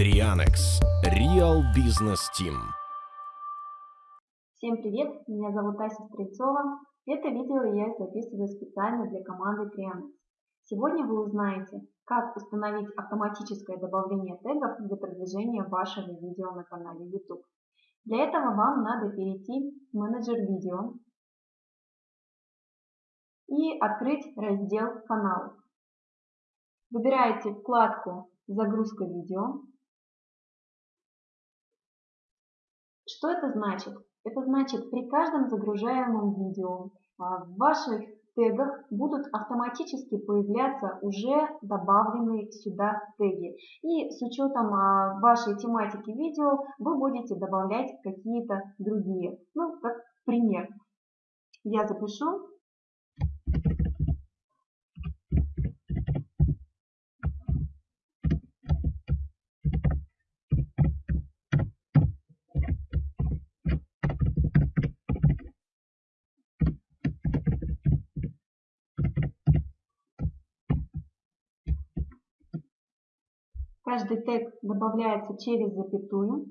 Trianex Real Business Team. Всем привет, меня зовут Ася Стрельцова. Это видео я записываю специально для команды Trianex. Сегодня вы узнаете, как установить автоматическое добавление тегов для продвижения вашего видео на канале YouTube. Для этого вам надо перейти в менеджер видео и открыть раздел каналов. Выбираете вкладку «Загрузка видео». Что это значит? Это значит, при каждом загружаемом видео а, в ваших тегах будут автоматически появляться уже добавленные сюда теги. И с учетом а, вашей тематики видео вы будете добавлять какие-то другие. Ну, как пример. Я запишу Каждый тег добавляется через запятую.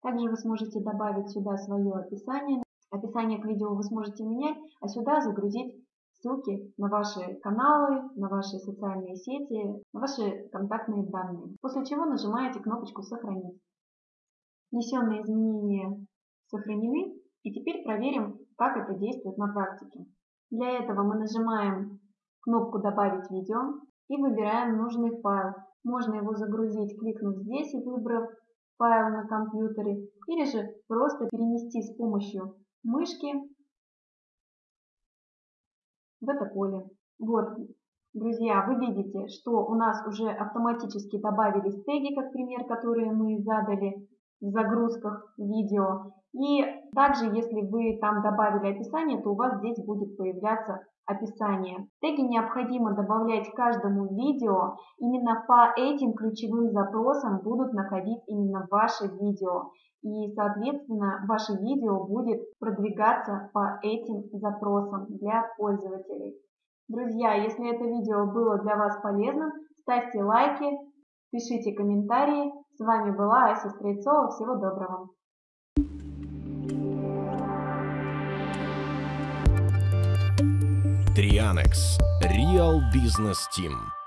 Также вы сможете добавить сюда свое описание. Описание к видео вы сможете менять, а сюда загрузить ссылки на ваши каналы, на ваши социальные сети, на ваши контактные данные. После чего нажимаете кнопочку «Сохранить». Внесенные изменения сохранены. И теперь проверим, как это действует на практике. Для этого мы нажимаем кнопку «Добавить видео» и выбираем нужный файл. Можно его загрузить, кликнув здесь и выбрав файл на компьютере, или же просто перенести с помощью мышки в это поле. Вот, друзья, вы видите, что у нас уже автоматически добавились теги, как пример, которые мы задали в загрузках видео. И также, если вы там добавили описание, то у вас здесь будет появляться описание. Теги необходимо добавлять каждому видео. Именно по этим ключевым запросам будут находить именно ваше видео. И, соответственно, ваше видео будет продвигаться по этим запросам для пользователей. Друзья, если это видео было для вас полезным, ставьте лайки, пишите комментарии. С вами была Ася Стрельцова. Всего доброго! Trianex Real Business Team.